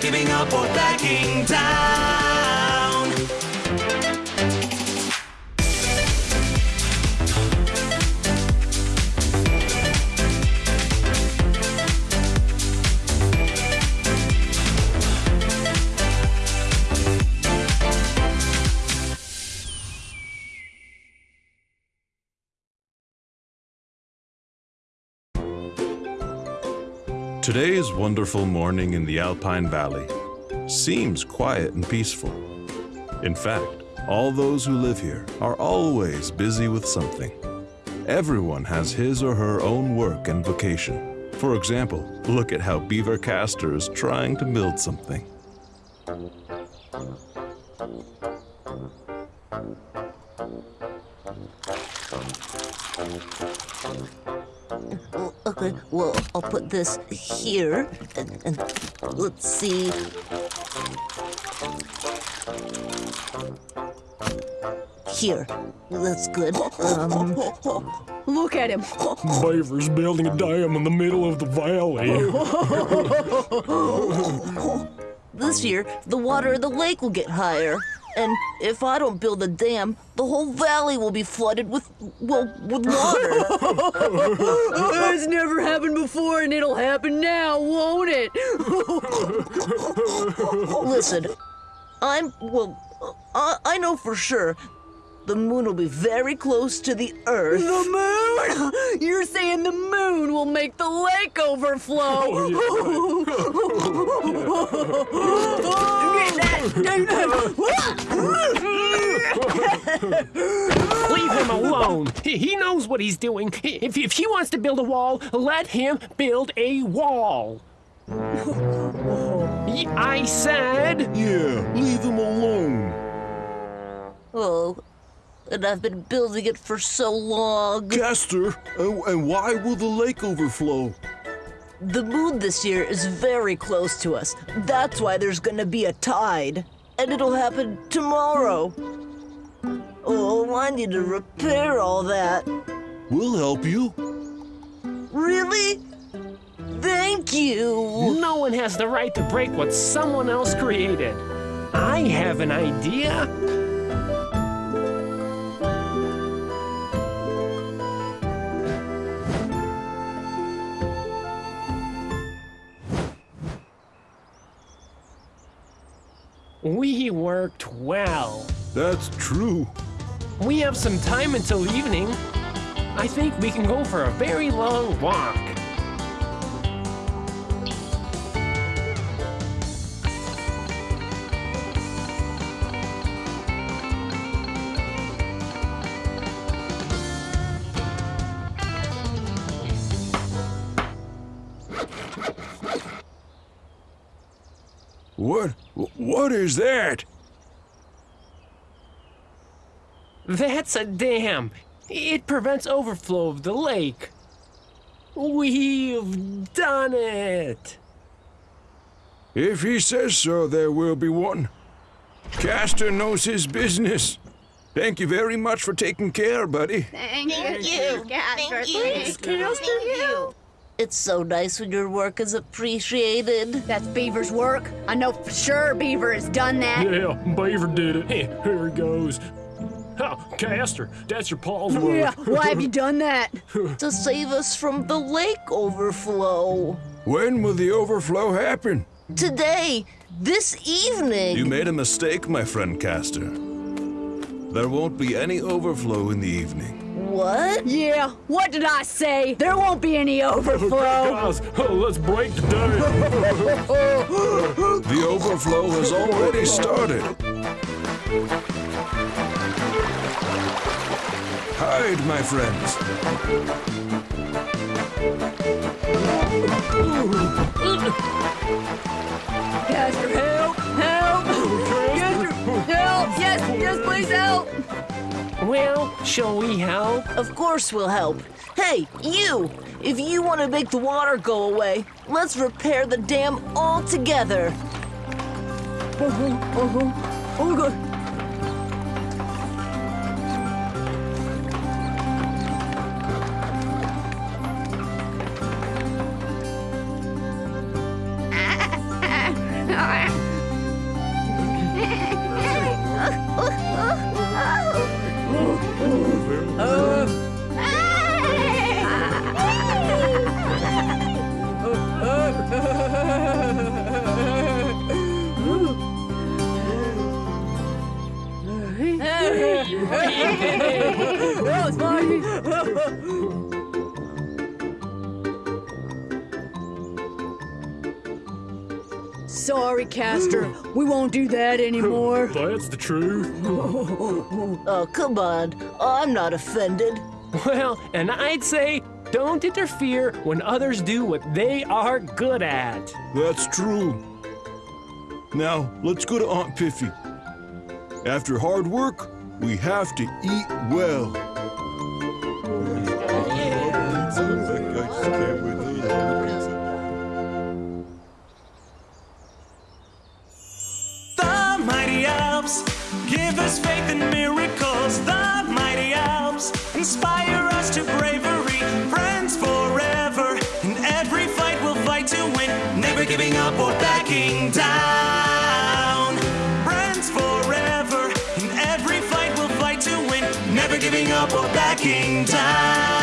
giving up or backing down. Today's wonderful morning in the Alpine Valley seems quiet and peaceful. In fact, all those who live here are always busy with something. Everyone has his or her own work and vocation. For example, look at how Beaver Castor is trying to build something. Oh, Okay, well, I'll put this here, and, and let's see. Here, that's good. Um, Look at him. Beaver's building a dam in the middle of the valley. this year, the water in the lake will get higher, and if I don't build a dam, the whole valley will be flooded with, well, with water. It's never happened before, and it'll happen now, won't it? Listen, I'm, well, I, I know for sure the moon will be very close to the earth. The moon? You're saying the moon will make the lake overflow? Oh, Get that! Oh, Get that! Leave him alone. He he knows what he's doing. If, if he wants to build a wall, let him build a wall. I said. Yeah, leave him alone. Oh, and I've been building it for so long. Castor, and, and why will the lake overflow? The moon this year is very close to us. That's why there's gonna be a tide. And it'll happen tomorrow. Oh, I need to repair all that. We'll help you. Really? Thank you. No one has the right to break what someone else created. I have an idea. We worked well. That's true. We have some time until evening. I think we can go for a very long walk. What? What is that? That's a dam. It prevents overflow of the lake. We've done it. If he says so, there will be one. Castor knows his business. Thank you very much for taking care, buddy. Thank, you. Casper. Thank you. It's so nice when your work is appreciated. That's Beaver's work. I know for sure Beaver has done that. Yeah, Beaver did it. Here he goes. Oh, Castor, that's your Paul's work. Yeah, why have you done that? To save us from the lake overflow. When will the overflow happen? Today, this evening. You made a mistake, my friend Castor. There won't be any overflow in the evening. What? Yeah, what did I say? There won't be any overflow. Guys, oh, let's break the dam. The overflow has already started. Hide, my friends. Castor, help! Help! Castor, help! Yes, yes, please help! Well, shall we help? Of course we'll help. Hey, you! If you want to make the water go away, let's repair the dam all together. Uh-huh, uh-huh. Oh, God. I Sorry, Castor. We won't do that anymore. That's the truth. Oh, come on. Oh, I'm not offended. Well, and I'd say don't interfere when others do what they are good at. That's true. Now, let's go to Aunt Piffy. After hard work, we have to eat well. Oh, up or backing down.